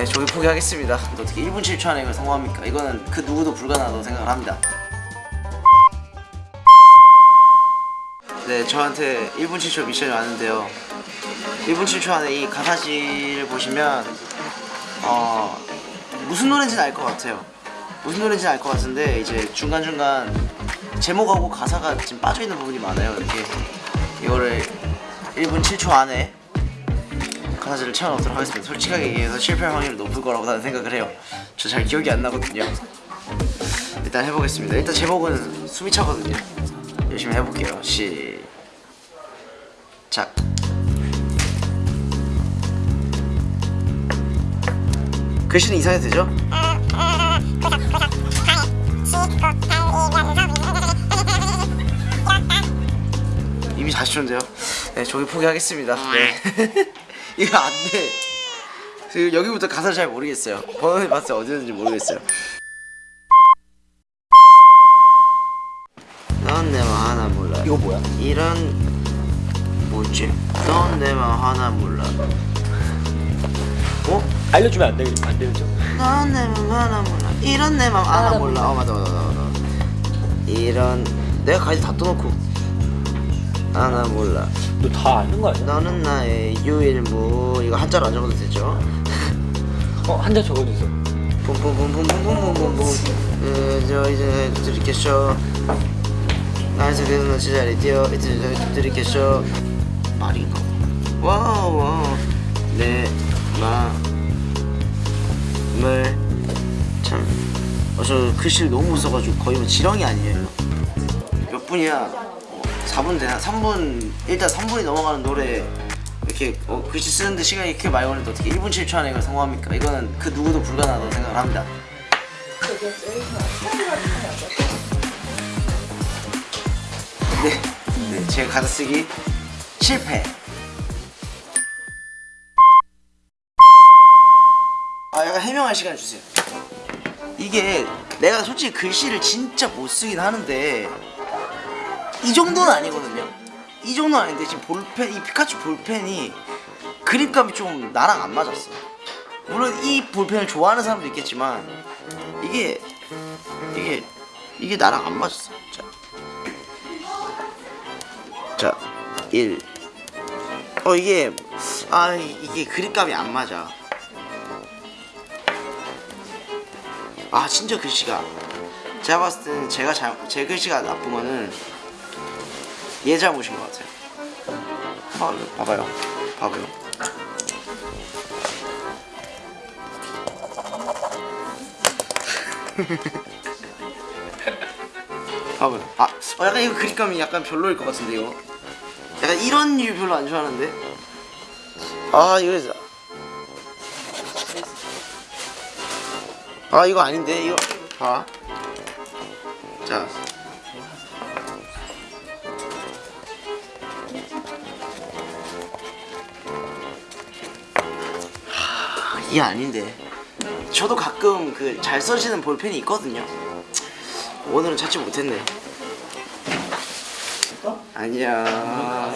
네, 조기 포기하겠습니다. 어떻게 1분 7초 안에 이걸 성공합니까? 이거는 그 누구도 불가능하다고 생각을 합니다. 네, 저한테 1분 7초 미션이 왔는데요. 1분 7초 안에 이 가사지를 보시면 어 무슨 노래인지는 알 것 같아요. 무슨 노래인지는 알 것 같은데 이제 중간 중간 제목하고 가사가 지금 빠져 있는 부분이 많아요. 이렇게 이거를 1분 7초 안에 가 사지를 채워넣도록 하겠습니다. 솔직하게 얘기해서 실패할 확률이 높을 거라고 나는 생각을 해요. 저 잘 기억이 안 나거든요. 일단 해보겠습니다. 일단 제목은 숨이 차거든요. 열심히 해볼게요. 시작. 글씨는 이상해도 되죠? 이미 40초인데요. 네, 저기 포기하겠습니다. 네. 이거 안 돼. 지금 여기부터 가사를 잘 모르겠어요. 번호를 봤을 때 어디였는지 모르겠어요. 넌 내맘 하나 몰라. 이거 뭐야? 이런 뭐지? 넌 내맘 하나 몰라. 어? 알려주면 안 되겠 안 되죠? 넌 내맘 하나 몰라. 이런 내 맘 하나 몰라. 어 맞아 맞아 맞아. 맞아. 이런 내가 가이드 다 떠놓고 하나 몰라. 너 다 아는 거 아니야? 너는 나의 유일무 이거 한자로 안 적어도 되죠? 어 한자 적어주세요. 뿜뿜뿜뿜뿜뿜뿜뿜 어, 저 이제 드리겠쇼 나에서 그는 제자리 뛰어 이제 드리겠쇼 말인가? 와우 내 마음을 참 어, 저 글씨를 너무 못 써가지고 거의 뭐 지렁이 아니에요 몇 분이야? 어, 4분 되나? 3분 일단 3분이 넘어가는 노래 이렇게 어, 글씨 쓰는데 시간이 이렇게 많이 걸리는데 어떻게 1분 7초 안에 이걸 성공합니까? 이거는 그 누구도 불가능하다고 생각을 합니다 네, 네 제가 가사 쓰기 실패 아 약간 해명할 시간 주세요 이게 내가 솔직히 글씨를 진짜 못 쓰긴 하는데 이 정도는 아니거든요. 이 정도는 아닌데 지금 볼펜 이 피카츄 볼펜이 그립감이 좀 나랑 안 맞았어. 물론 이 볼펜을 좋아하는 사람도 있겠지만 이게 이게 이게 나랑 안 맞았어. 자, 자 1. 어 이게 아 이게 그립감이 안 맞아. 아 진짜 글씨가. 제가 봤을 때는 제가 잘, 제 글씨가 나쁘면은 얘 잘못인 것 같아요. 아, 봐봐요. 봐봐요. 봐봐요. 아 어, 약간 이거 그립감이 약간 별로일 것 같은데 이거? 약간 이런 류 별로 안 좋아하는데? 아 이거 아 이거 아닌데 이거? 봐. 자. 이게 아닌데. 저도 가끔 그 잘 써지는 볼펜이 있거든요. 오늘은 찾지 못했네. 아니야.